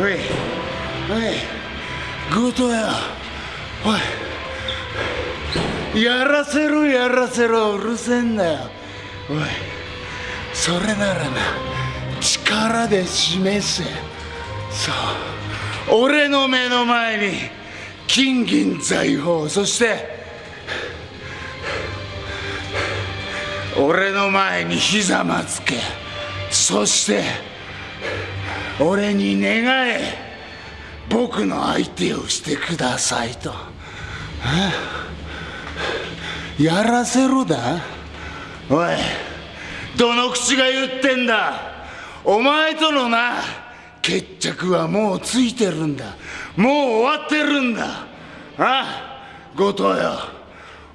おい。おい。強盗や。おい。やらせろやらせろ。うるせえんだよ。おい。それならな力で示せ。そう。俺の目の前に金銀財宝。そして俺の前にひざまつけ。そして俺に願え。僕の相手をしてくださいと。やらせろだ。おいどの口が言ってんだ。お前とのな決着はもうついてるんだ。もう終わってるんだ。あ？後藤よ。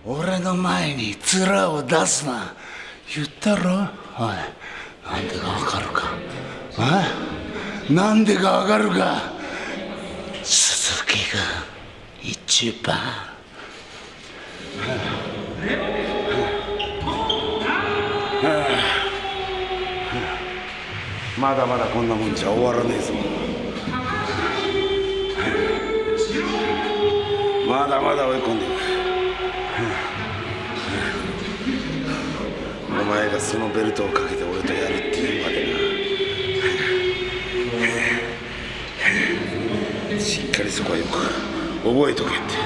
俺の前に面を出すな。言ったろ？おいなんでかわかるか。あなんでかわかるか。鈴木が一番。まだまだこんなもんじゃ終わらねえぞ。まだまだ追い込んでいくお前がそのベルトをかけて俺とやるっていうまでなしっかりそこはよく覚えとけって。